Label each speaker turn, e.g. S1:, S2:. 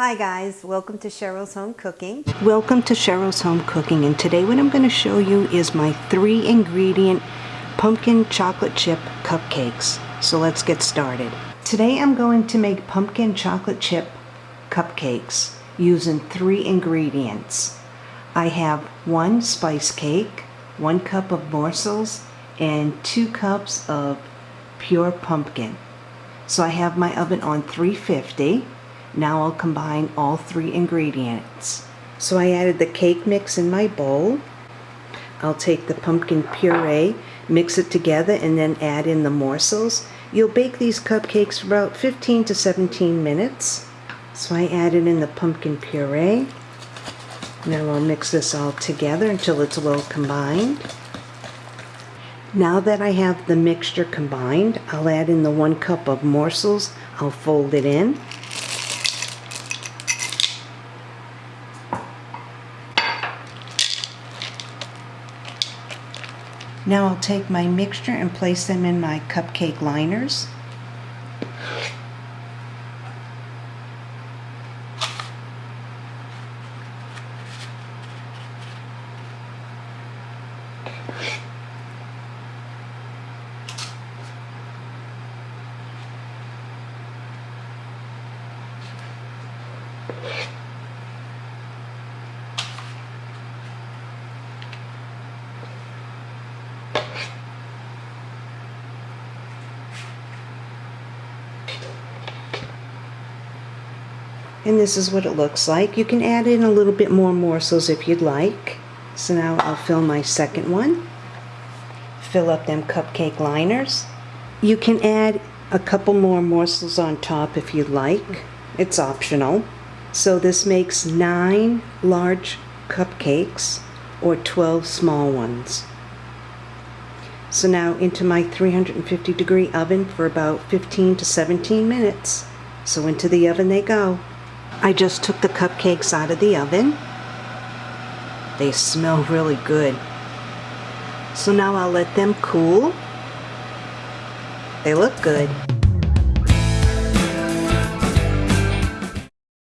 S1: Hi guys, welcome to Cheryl's Home Cooking.
S2: Welcome to Cheryl's Home Cooking and today what I'm going to show you is my three ingredient pumpkin chocolate chip cupcakes. So let's get started. Today I'm going to make pumpkin chocolate chip cupcakes using three ingredients. I have one spice cake, one cup of morsels, and two cups of pure pumpkin. So I have my oven on 350 now I'll combine all three ingredients. So I added the cake mix in my bowl. I'll take the pumpkin puree, mix it together, and then add in the morsels. You'll bake these cupcakes for about 15 to 17 minutes. So I added in the pumpkin puree. Now I'll mix this all together until it's well combined. Now that I have the mixture combined, I'll add in the one cup of morsels. I'll fold it in. Now I'll take my mixture and place them in my cupcake liners. And this is what it looks like. You can add in a little bit more morsels if you'd like. So now I'll fill my second one. Fill up them cupcake liners. You can add a couple more morsels on top if you'd like. It's optional. So this makes nine large cupcakes or 12 small ones. So now into my 350 degree oven for about 15 to 17 minutes. So into the oven they go. I just took the cupcakes out of the oven. They smell really good. So now I'll let them cool. They look good.